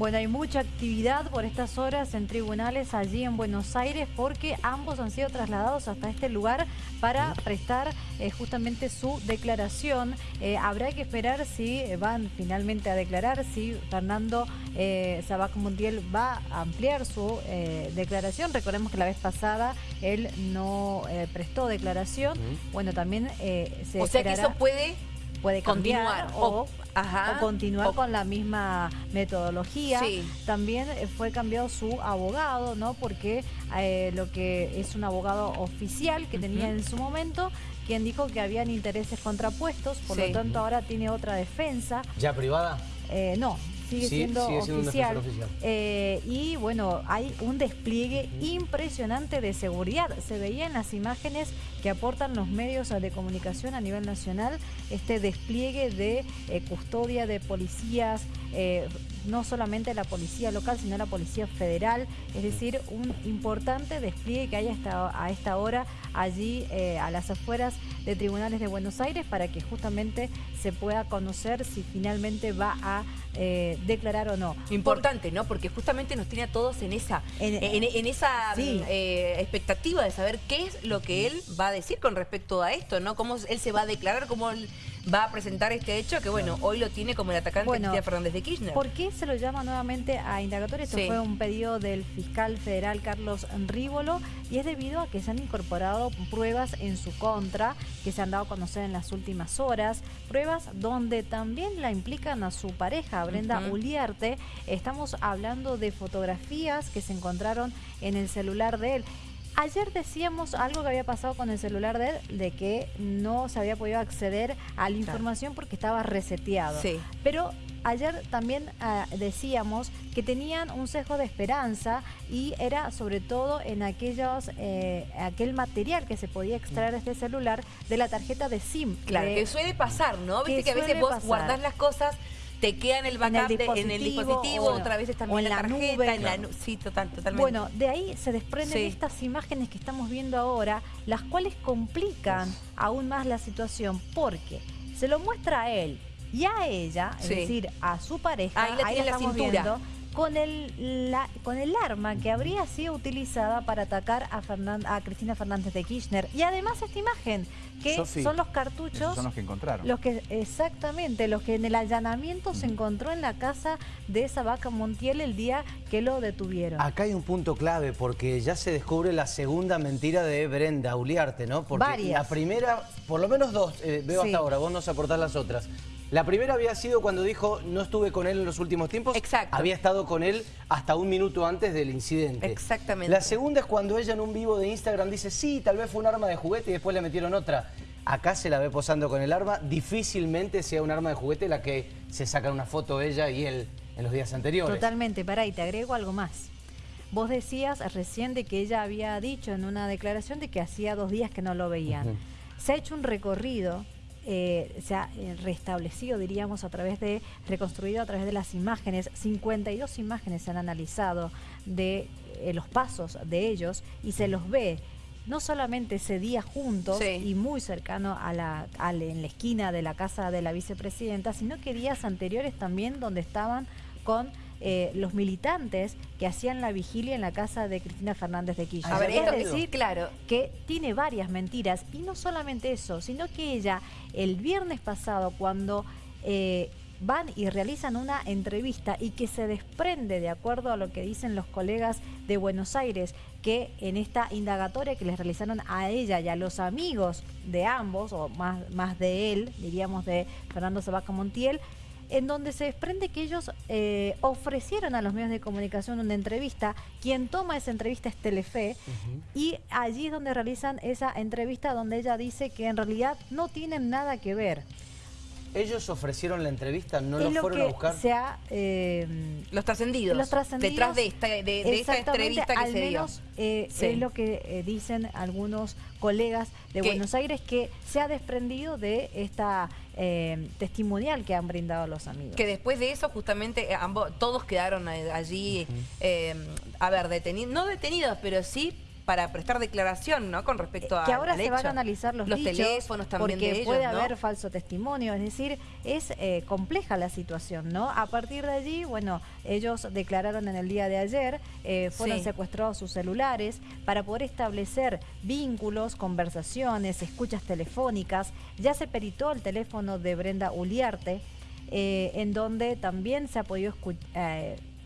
Bueno, hay mucha actividad por estas horas en tribunales allí en Buenos Aires porque ambos han sido trasladados hasta este lugar para prestar eh, justamente su declaración. Eh, habrá que esperar si van finalmente a declarar, si Fernando eh, Sabac Montiel va a ampliar su eh, declaración. Recordemos que la vez pasada él no prestó declaración. Bueno, también se O sea que eso puede puede cambiar o, continuar con la misma metodología. También eh, fue cambiado su abogado, ¿no? Porque eh, lo que es un abogado oficial que tenía en su momento, quien dijo que habían intereses contrapuestos, por lo tanto ahora tiene otra defensa. ¿Ya privada? Eh, no, sigue siendo oficial. Eh, y bueno, hay un despliegue impresionante de seguridad. Se veía en las imágenes que aportan los medios de comunicación a nivel nacional, este despliegue de eh, custodia de policías, eh, no solamente la policía local, sino la policía federal, es decir, un importante despliegue que hay hasta a esta hora allí a las afueras de tribunales de Buenos Aires para que justamente se pueda conocer si finalmente va a eh, declarar o no. Importante, ¿no? Porque justamente nos tiene a todos en esa, en, esa eh, expectativa de saber qué es lo que él va a decir con respecto a esto, ¿no? Cómo él se va a declarar, cómo él va a presentar este hecho que, bueno, hoy lo tiene como el atacante bueno, Fernández de Kirchner. ¿Por qué se lo llama nuevamente a indagatorio? Esto fue un pedido del fiscal federal Carlos Rívolo y es debido a que se han incorporado pruebas en su contra que se han dado a conocer en las últimas horas, pruebas donde también la implican a su pareja, Brenda Uliarte. Estamos hablando de fotografías que se encontraron en el celular de él. Ayer decíamos algo que había pasado con el celular de él, de que no se había podido acceder a la información porque estaba reseteado. Sí. Pero ayer también ah, decíamos que tenían un sesgo de esperanza y era sobre todo en aquellos eh, aquel material que se podía extraer de este celular de la tarjeta de SIM. Claro, que suele pasar, ¿no? Viste que, a veces vos guardás las cosas te queda en el backup, en el dispositivo, otra vez también en la, tarjeta, en la Sí, total, totalmente. Bueno, de ahí se desprenden estas imágenes que estamos viendo ahora, las cuales complican aún más la situación, porque se lo muestra a él y a ella, es decir, a su pareja, ahí la, tiene la cintura con el, con el arma que habría sido utilizada para atacar a, a Cristina Fernández de Kirchner. Y además esta imagen, que son los cartuchos... son los que encontraron. Los que, exactamente, los que en el allanamiento se encontró en la casa de esa vaca Montiel el día que lo detuvieron. Acá hay un punto clave, porque ya se descubre la segunda mentira de Brenda Uliarte, ¿no? Porque la primera, por lo menos dos, eh, veo hasta ahora, vos nos aportás las otras. La primera había sido cuando dijo, no estuve con él en los últimos tiempos. Exacto. Había estado con él hasta un minuto antes del incidente. Exactamente. La segunda es cuando ella en un vivo de Instagram dice, sí, tal vez fue un arma de juguete y después le metieron otra. Acá se la ve posando con el arma. Difícilmente sea un arma de juguete la que se saca una foto ella y él en los días anteriores. Totalmente. Pará, y te agrego algo más. Vos decías recién de que ella había dicho en una declaración de que hacía dos días que no lo veían. Se ha hecho un recorrido eh, se ha eh, restablecido, diríamos, a través de, reconstruido a través de las imágenes. 52 imágenes se han analizado de eh, los pasos de ellos y se los ve no solamente ese día juntos y muy cercano a la, en la esquina de la casa de la vicepresidenta, sino que días anteriores también donde estaban con eh, los militantes que hacían la vigilia en la casa de Cristina Fernández de Kirchner. A ver, es decir, claro. que tiene varias mentiras y no solamente eso, sino que ella el viernes pasado cuando eh, van y realizan una entrevista y que se desprende, de acuerdo a lo que dicen los colegas de Buenos Aires, que en esta indagatoria que les realizaron a ella y a los amigos de ambos, o más, más de él, diríamos de Fernando Sabaca Montiel, en donde se desprende que ellos eh, ofrecieron a los medios de comunicación una entrevista. Quien toma esa entrevista es Telefe y allí es donde realizan esa entrevista donde ella dice que en realidad no tienen nada que ver. ¿Ellos ofrecieron la entrevista? ¿No lo fueron a buscar? Sea, eh, los, trascendidos, los trascendidos. Detrás de esta, de, esta entrevista que se dio. Eh, es lo que eh, dicen algunos colegas de Buenos Aires que se ha desprendido de esta testimonial que han brindado los amigos. Que después de eso justamente ambos, todos quedaron allí, a ver, detenidos, no detenidos, pero sí para prestar declaración, ¿no? Con respecto a Que ahora se van a analizar los, los teléfonos también porque de ellos, puede haber falso testimonio, es decir, es eh, compleja la situación, ¿no? A partir de allí, bueno, ellos declararon en el día de ayer, eh, fueron secuestrados sus celulares para poder establecer vínculos, conversaciones, escuchas telefónicas. Ya se peritó el teléfono de Brenda Uliarte, eh, en donde también se ha podido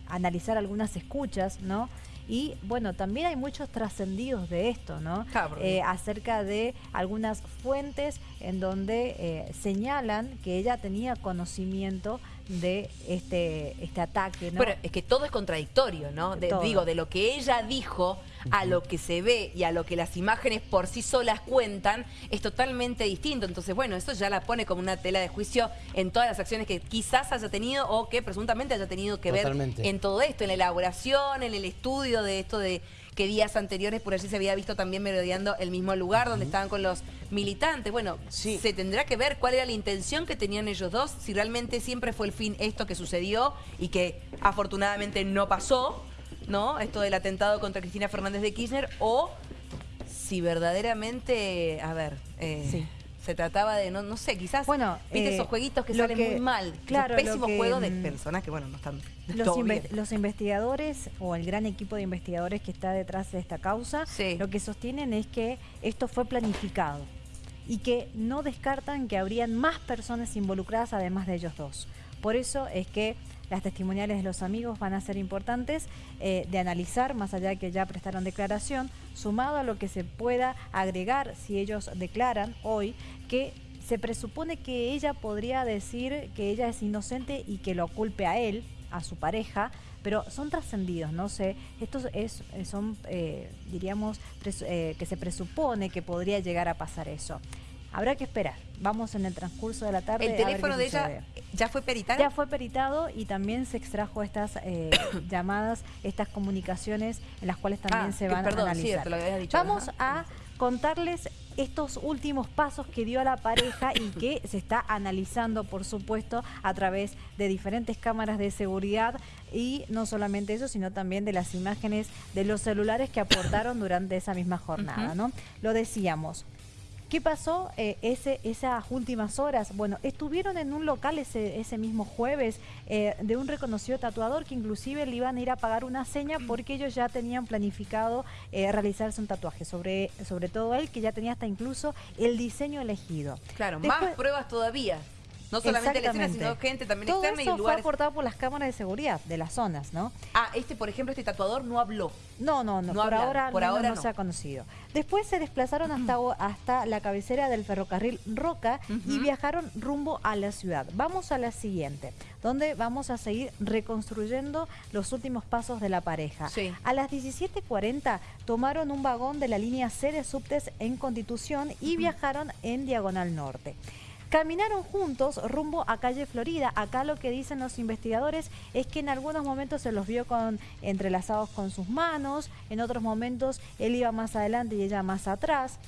analizar algunas escuchas, ¿no? Y bueno, también hay muchos trascendidos de esto, ¿no? Eh, acerca de algunas fuentes en donde eh, señalan que ella tenía conocimiento de este, este ataque, ¿no? Pero es que todo es contradictorio, ¿no? digo, de lo que ella dijo a lo que se ve y a lo que las imágenes por sí solas cuentan es totalmente distinto. Entonces, bueno, eso ya la pone como una tela de juicio en todas las acciones que quizás haya tenido o que presuntamente haya tenido que ver en todo esto, en la elaboración, en el estudio de esto de que días anteriores por allí se había visto también merodeando el mismo lugar donde estaban con los militantes. Bueno, se tendrá que ver cuál era la intención que tenían ellos dos, si realmente siempre fue el fin esto que sucedió y que afortunadamente no pasó, ¿no? Esto del atentado contra Cristina Fernández de Kirchner o si verdaderamente, a ver... Eh, sí se trataba de, no, no sé, quizás, bueno, viste eh, esos jueguitos que salen muy mal, claro, pésimos juegos de mm, personas que, bueno, no están los, los, investigadores o el gran equipo de investigadores que está detrás de esta causa, lo que sostienen es que esto fue planificado y que no descartan que habrían más personas involucradas además de ellos dos. Por eso es que las testimoniales de los amigos van a ser importantes eh, de analizar, más allá de que ya prestaron declaración, sumado a lo que se pueda agregar si ellos declaran hoy que se presupone que ella podría decir que ella es inocente y que lo culpe a él, a su pareja, pero son trascendidos, no sé, estos es, son, eh, diríamos, eh, que se presupone que podría llegar a pasar eso. Habrá que esperar. Vamos en el transcurso de la tarde. ¿El teléfono de ella ya fue peritado? Ya fue peritado y también se extrajo estas eh, llamadas, estas comunicaciones en las cuales también ah, se van a analizar. Vamos a contarles estos últimos pasos que dio a la pareja y que se está analizando, por supuesto, a través de diferentes cámaras de seguridad y no solamente eso, sino también de las imágenes de los celulares que aportaron durante esa misma jornada. ¿no? Lo decíamos, ¿Qué pasó eh, ese, esas últimas horas? Bueno, estuvieron en un local ese, ese mismo jueves eh, de un reconocido tatuador que inclusive le iban a ir a pagar una seña porque ellos ya tenían planificado eh, realizarse un tatuaje, sobre, sobre todo él que ya tenía hasta incluso el diseño elegido. Claro, más pruebas todavía. No solamente la escena, sino gente también Todo externa eso y fue aportado por las cámaras de seguridad de las zonas, ¿no? Ah, este, por ejemplo, este tatuador no habló. No, no, no, por, ahora, por ahora no, se ha conocido. Después se desplazaron hasta, hasta la cabecera del ferrocarril Roca y viajaron rumbo a la ciudad. Vamos a la siguiente, donde vamos a seguir reconstruyendo los últimos pasos de la pareja. A las 17.40 tomaron un vagón de la línea C de subtes en Constitución y viajaron en Diagonal Norte. Caminaron juntos rumbo a calle Florida. Acá lo que dicen los investigadores es que en algunos momentos se los vio con, entrelazados con sus manos, en otros momentos él iba más adelante y ella más atrás.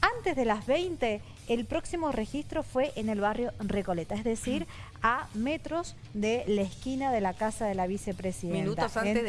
Antes de las 20, el próximo registro fue en el barrio Recoleta, es decir, a metros de la esquina de la casa de la vicepresidenta. Minutos antes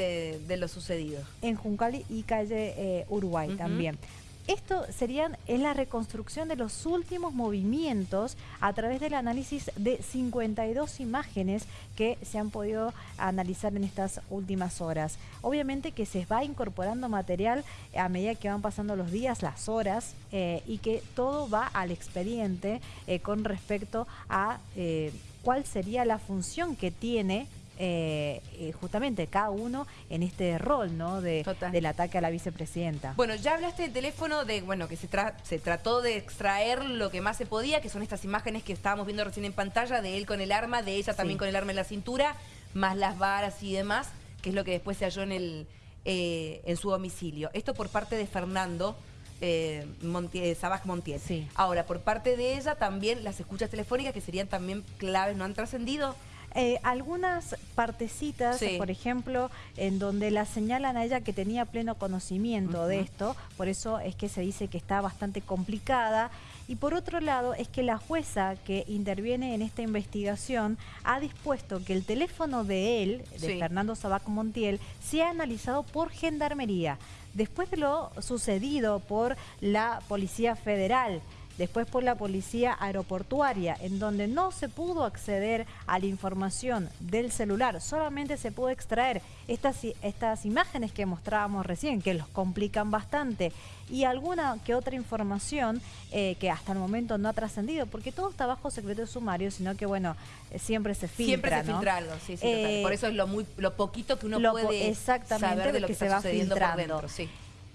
de, lo sucedido. En Juncal y calle eh, Uruguay también. Esto serían en la reconstrucción de los últimos movimientos a través del análisis de 52 imágenes que se han podido analizar en estas últimas horas. Obviamente que se va incorporando material a medida que van pasando los días, las horas eh, y que todo va al expediente eh, con respecto a eh, cuál sería la función que tiene eh, eh, justamente cada uno en este rol ¿no? De, del ataque a la vicepresidenta. Bueno, ya hablaste del teléfono de, bueno, que se, se trató de extraer lo que más se podía, que son estas imágenes que estábamos viendo recién en pantalla, de él con el arma, de ella también con el arma en la cintura, más las varas y demás, que es lo que después se halló en, el, eh, en su domicilio. Esto por parte de Fernando. Eh, Montiel, Sabaj Montiel. Sí. Ahora, por parte de ella también las escuchas telefónicas que serían también claves, ¿no han trascendido? Eh, algunas partecitas, por ejemplo, en donde la señalan a ella que tenía pleno conocimiento de esto, por eso es que se dice que está bastante complicada. Y por otro lado, es que la jueza que interviene en esta investigación ha dispuesto que el teléfono de él, de Fernando Sabac Montiel, sea analizado por Gendarmería. Después de lo sucedido por la Policía Federal, después por la policía aeroportuaria, en donde no se pudo acceder a la información del celular, solamente se pudo extraer estas, estas imágenes que mostrábamos recién, que los complican bastante, y alguna que otra información eh, que hasta el momento no ha trascendido, porque todo está bajo secreto de sumario, sino que, bueno, eh, siempre se filtra, Siempre se filtra algo, sí, sí, eh, Por eso es lo, muy, lo poquito que uno puede saber de lo que, se va sucediendo por dentro, sí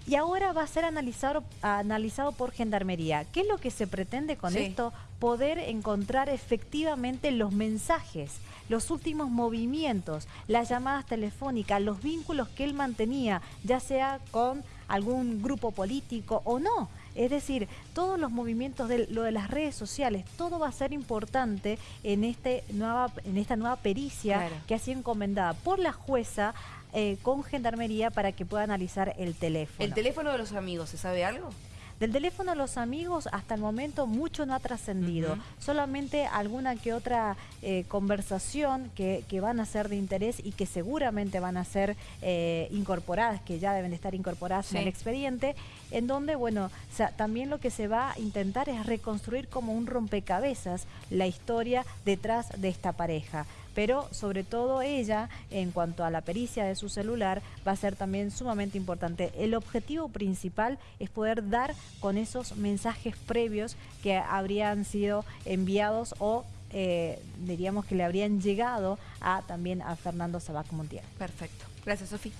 y ahora va a ser analizado, analizado por Gendarmería. ¿Qué es lo que se pretende con esto? Poder encontrar efectivamente los mensajes, los últimos movimientos, las llamadas telefónicas, los vínculos que él mantenía, ya sea con algún grupo político o no. Es decir, todos los movimientos de lo de las redes sociales, todo va a ser importante en, este nueva, en esta nueva pericia que ha sido encomendada por la jueza eh, con Gendarmería para que pueda analizar el teléfono. ¿El teléfono de los amigos, se sabe algo? Del teléfono de los amigos hasta el momento mucho no ha trascendido, solamente alguna que otra eh, conversación que, van a ser de interés y que seguramente van a ser eh, incorporadas, que ya deben de estar incorporadas en el expediente, en donde, bueno, también lo que se va a intentar es reconstruir como un rompecabezas la historia detrás de esta pareja. Pero sobre todo ella, en cuanto a la pericia de su celular, va a ser también sumamente importante. El objetivo principal es poder dar con esos mensajes previos que habrían sido enviados o eh, diríamos que le habrían llegado a también a Fernando Sabac Montiel. Perfecto. Gracias, Sofía.